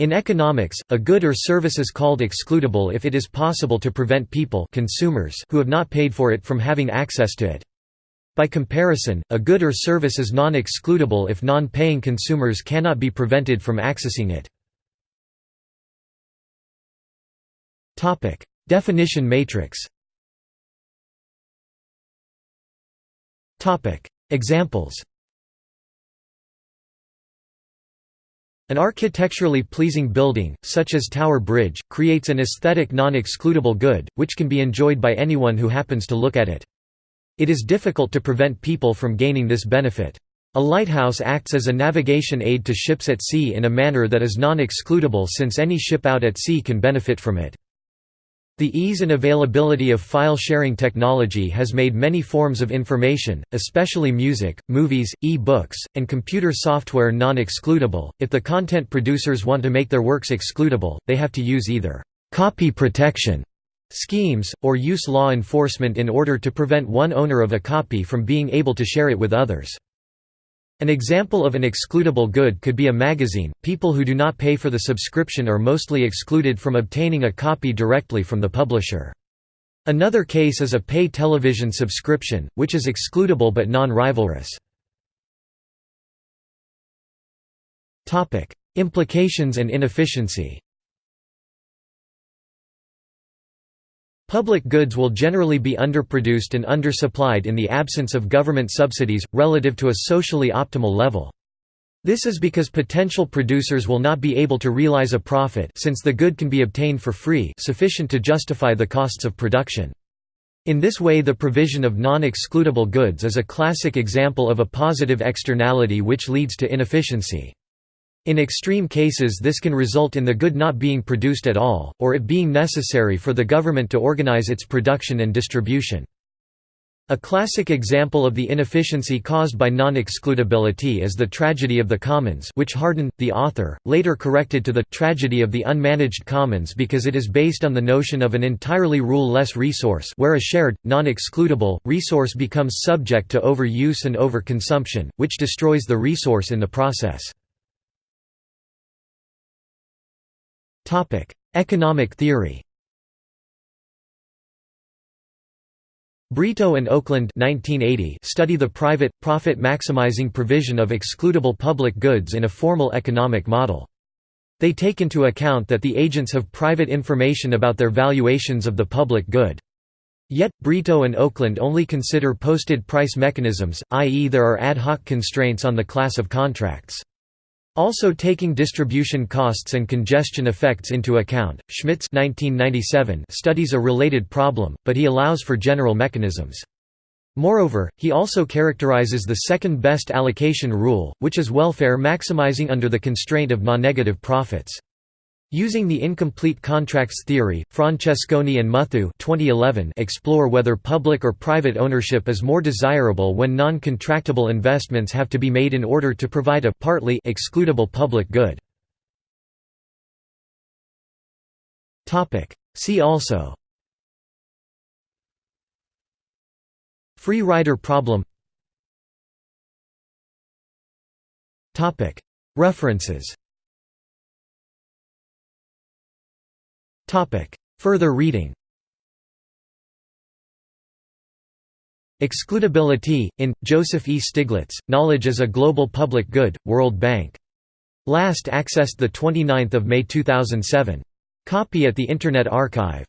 In economics, a good or service is called excludable if it is possible to prevent people consumers who have not paid for it from having access to it. By comparison, a good or service is non-excludable if non-paying consumers cannot be prevented from accessing it. Definition matrix Examples An architecturally pleasing building, such as Tower Bridge, creates an aesthetic non-excludable good, which can be enjoyed by anyone who happens to look at it. It is difficult to prevent people from gaining this benefit. A lighthouse acts as a navigation aid to ships at sea in a manner that is non-excludable since any ship out at sea can benefit from it. The ease and availability of file-sharing technology has made many forms of information, especially music, movies, e-books, and computer software non-excludable. If the content producers want to make their works excludable, they have to use either copy protection schemes, or use law enforcement in order to prevent one owner of a copy from being able to share it with others. An example of an excludable good could be a magazine. People who do not pay for the subscription are mostly excluded from obtaining a copy directly from the publisher. Another case is a pay television subscription, which is excludable but non-rivalrous. Implications and inefficiency Public goods will generally be underproduced and undersupplied in the absence of government subsidies, relative to a socially optimal level. This is because potential producers will not be able to realize a profit since the good can be obtained for free sufficient to justify the costs of production. In this way the provision of non-excludable goods is a classic example of a positive externality which leads to inefficiency. In extreme cases this can result in the good not being produced at all, or it being necessary for the government to organize its production and distribution. A classic example of the inefficiency caused by non-excludability is the tragedy of the commons which Hardin, the author, later corrected to the tragedy of the unmanaged commons because it is based on the notion of an entirely rule-less resource where a shared, non-excludable, resource becomes subject to overuse and overconsumption, which destroys the resource in the process. Topic: Economic theory. Brito and Oakland 1980 study the private, profit-maximizing provision of excludable public goods in a formal economic model. They take into account that the agents have private information about their valuations of the public good. Yet, Brito and Oakland only consider posted price mechanisms, i.e. there are ad hoc constraints on the class of contracts. Also taking distribution costs and congestion effects into account, Schmitz 1997 studies a related problem, but he allows for general mechanisms. Moreover, he also characterizes the second best allocation rule, which is welfare maximizing under the constraint of non-negative profits. Using the incomplete contracts theory, Francesconi and Muthoo 2011 explore whether public or private ownership is more desirable when non-contractable investments have to be made in order to provide a partly excludable public good. See also Free rider problem References Further reading Excludability, in, Joseph E. Stiglitz, Knowledge as a Global Public Good, World Bank. Last accessed the 29 May 2007. Copy at the Internet Archive